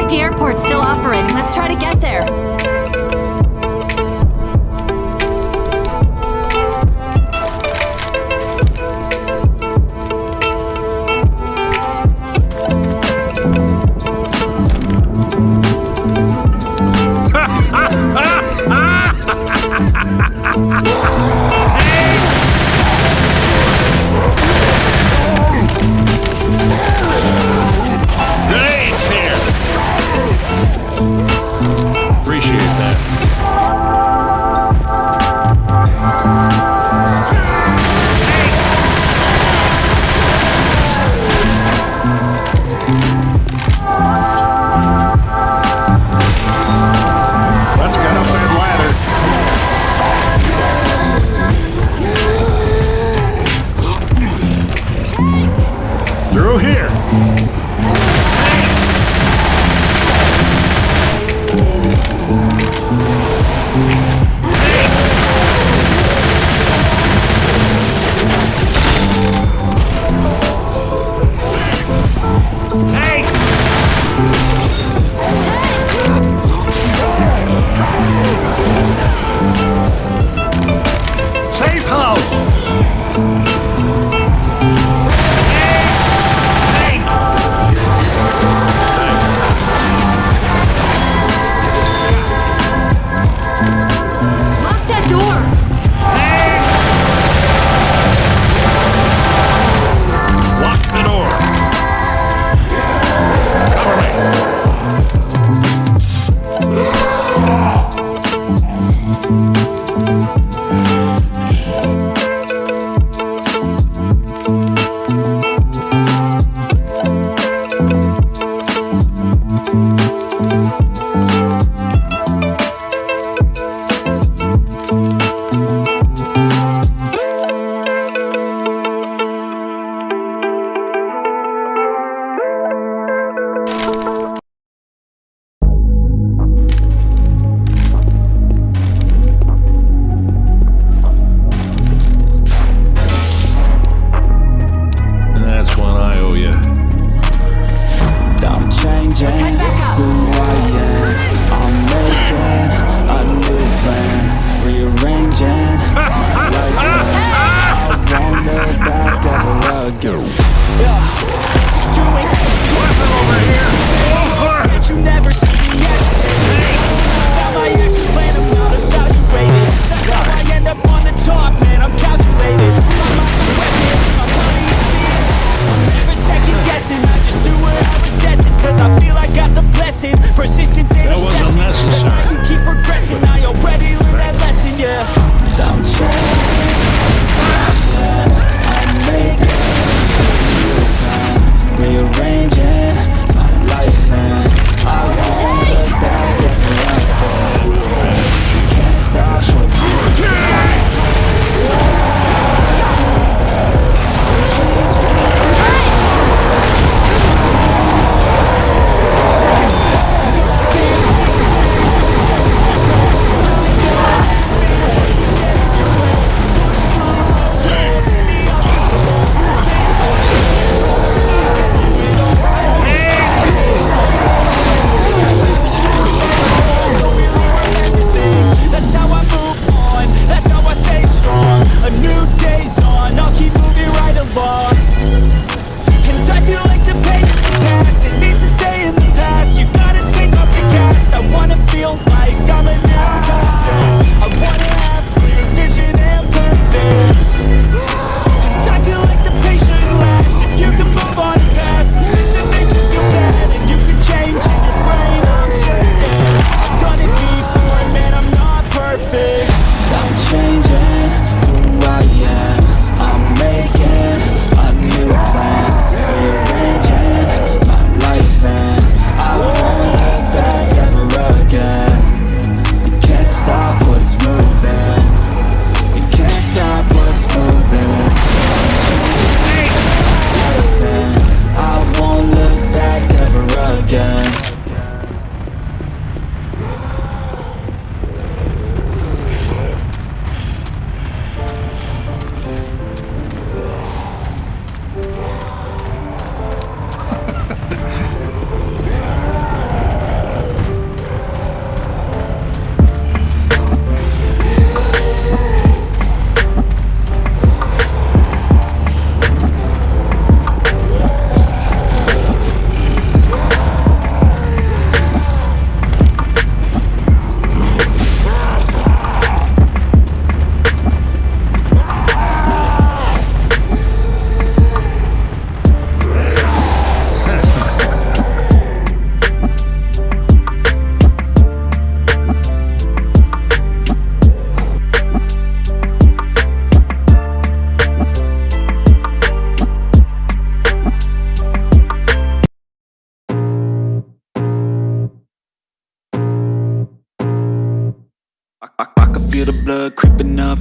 like the airport's still operating. Let's try to get there. Thank you.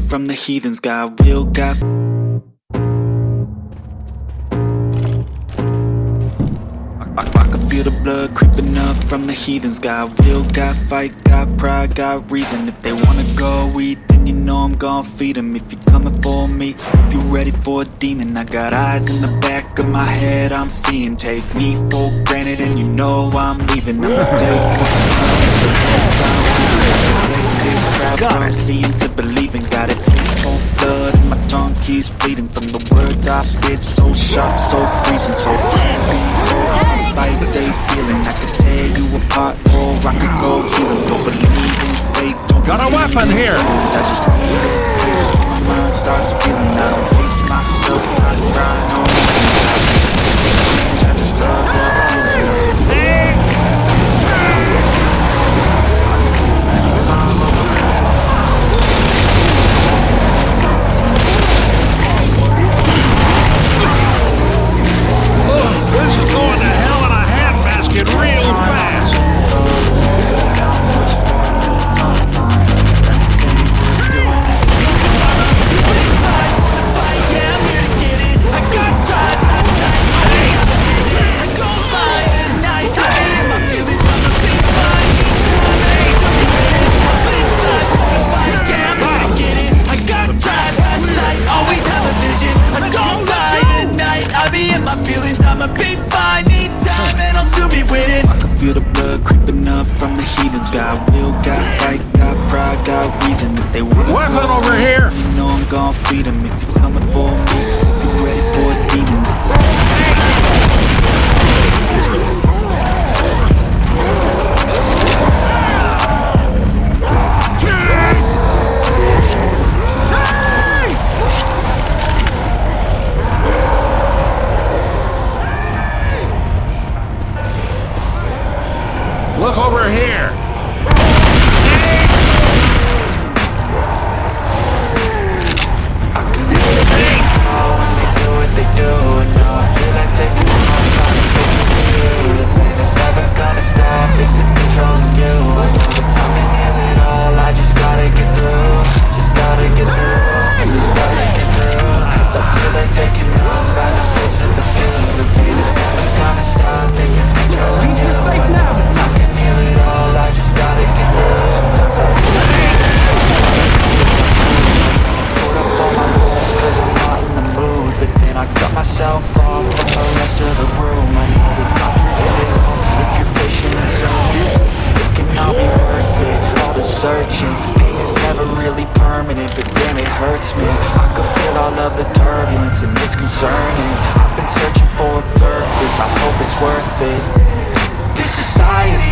From the heathens. Got will, can feel the blood creeping up from the heathens Got will, got fight, got pride, got reason. If they wanna go eat, then you know I'm gon' feed them If you're coming for me, hope you're ready for a demon I got eyes in the back of my head, I'm seeing. Take me for granted and you know I'm leaving. I'ma take crowd from seeing to believing Got it cold blood and my tongue keeps bleeding From the words I spit, so sharp, so freezing So behold, they feeling I could tear you apart. Or I could go heal Don't believe in don't Got a weapon here. I just feel it my mind starts feeling I don't pace myself, try to grind on Them If you're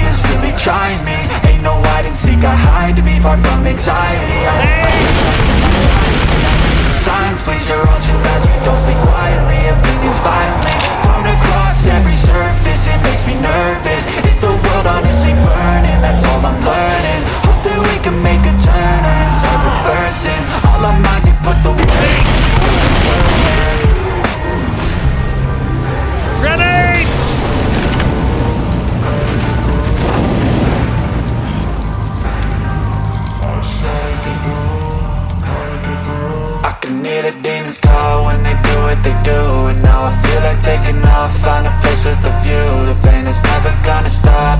is really trying me. Ain't no hide and seek, I hide to be far from anxiety. I Signs, please, you're all too loud You don't speak quietly, opinions violently Thrown across every surface, it makes me nervous. Is the world honestly burning? That's all I'm learning. Hope that we can make a turn and start reversing. All our minds, we put the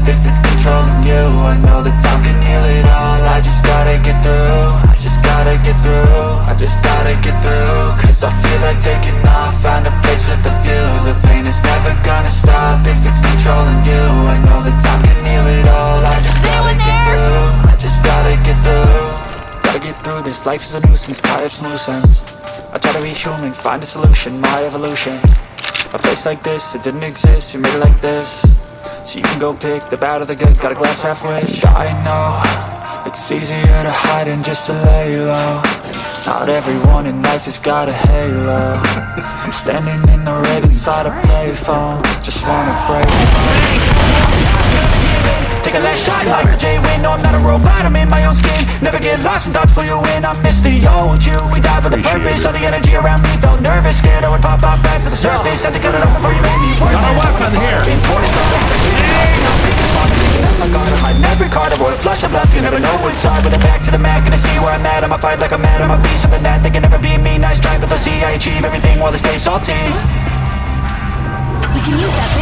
if it's controlling you. I know that time can heal it all, I just gotta get through. I just gotta get through, I just gotta get through. Cause I feel like taking off, find a place with a view. The pain is never gonna stop if it's controlling you. I know that time can heal it all, I just gotta get there? through. I just gotta get through. Gotta get through this, life is a nuisance, tie up some loose ends I try to be human, find a solution, my evolution. A place like this, it didn't exist, we made it like this So you can go pick the bad or the good, got a glass halfway I know, it's easier to hide than just to lay low Not everyone in life has got a halo. I'm standing in the red inside a payphone. Just wanna break Take a last shot like a J-Win No, I'm not a robot, I'm in my own skin. Never get lost when thoughts pull you in I miss the old you, we died with a purpose All the energy around me. Felt nervous Scared I would pop off fast to the surface. Had to cut it off before you made me worthless Got a weapon here. Been poised, all the fake Now make this fun, taking out my guard I might never card, avoid flush flash of love, you never know what's hard With a back to the mat, gonna see where I'm at. I'ma fight like I'm mad, I'ma be something that They can never be me, nice try, but they'll see I achieve everything while they stay salty. We can use that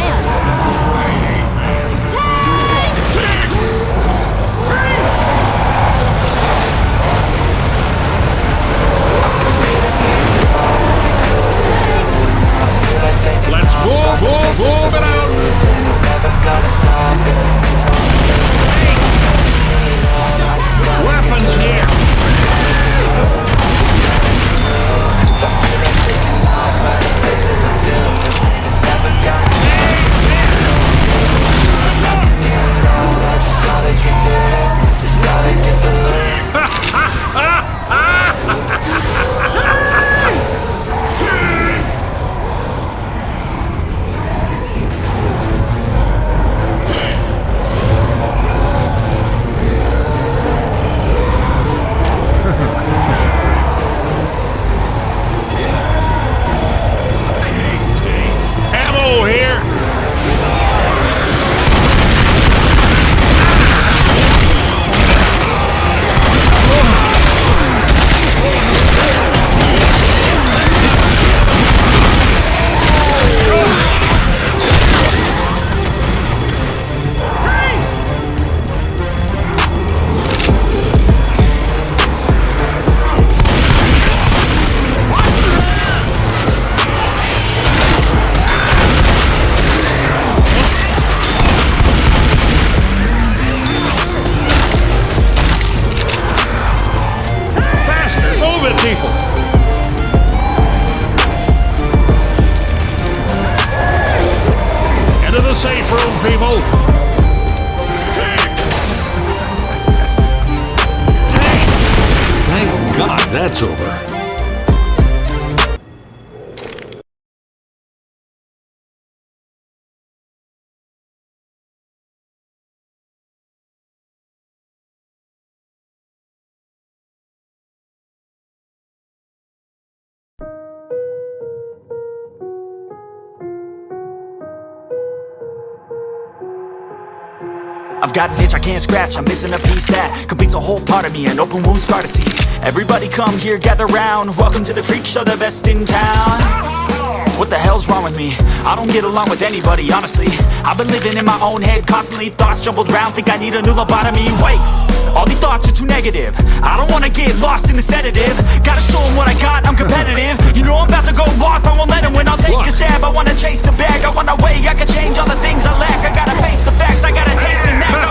that's over. I've got an itch I can't scratch, I'm missing a piece that completes a whole part of me, an open wound scar to see. Everybody come here, gather round, welcome to the freak show, the best in town. What the hell's wrong with me? I don't get along with anybody, honestly. I've been living in my own head, constantly thoughts jumbled round, think I need a new lobotomy. Wait, all these thoughts are too negative. I don't wanna get lost in the sedative. Gotta show 'em what I got, I'm competitive. You know I'm about to go off, I won't let 'em win. I'll take a stab, I wanna chase a bag, I wanna weigh, I can change all the the facts, I gotta taste and act